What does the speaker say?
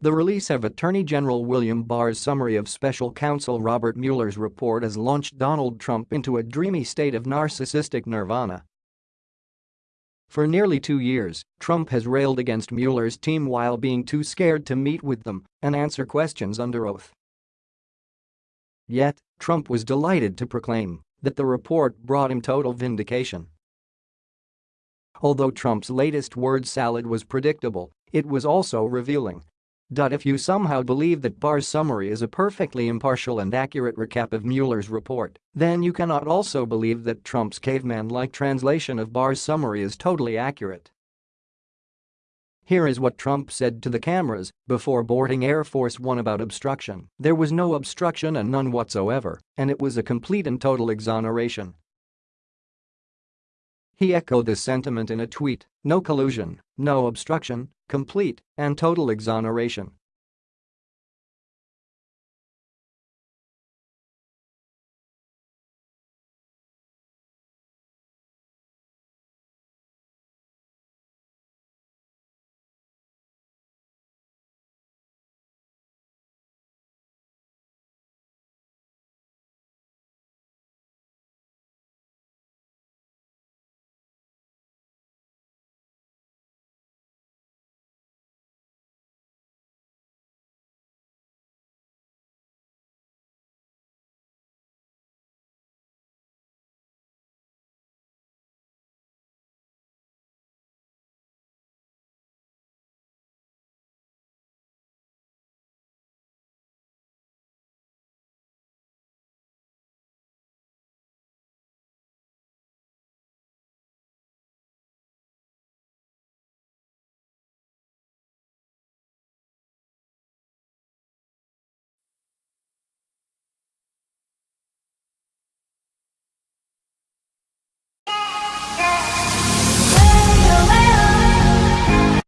The release of Attorney General William Barr's summary of special counsel Robert Mueller's report has launched Donald Trump into a dreamy state of narcissistic nirvana. For nearly two years, Trump has railed against Mueller's team while being too scared to meet with them and answer questions under oath. Yet, Trump was delighted to proclaim that the report brought him total vindication. Although Trump's latest word salad was predictable, it was also revealing. If you somehow believe that Barr's summary is a perfectly impartial and accurate recap of Mueller's report, then you cannot also believe that Trump's caveman-like translation of Barr's summary is totally accurate. Here is what Trump said to the cameras before boarding Air Force One about obstruction. There was no obstruction and none whatsoever, and it was a complete and total exoneration. He echoed this sentiment in a tweet, no collusion, no obstruction, complete and total exoneration.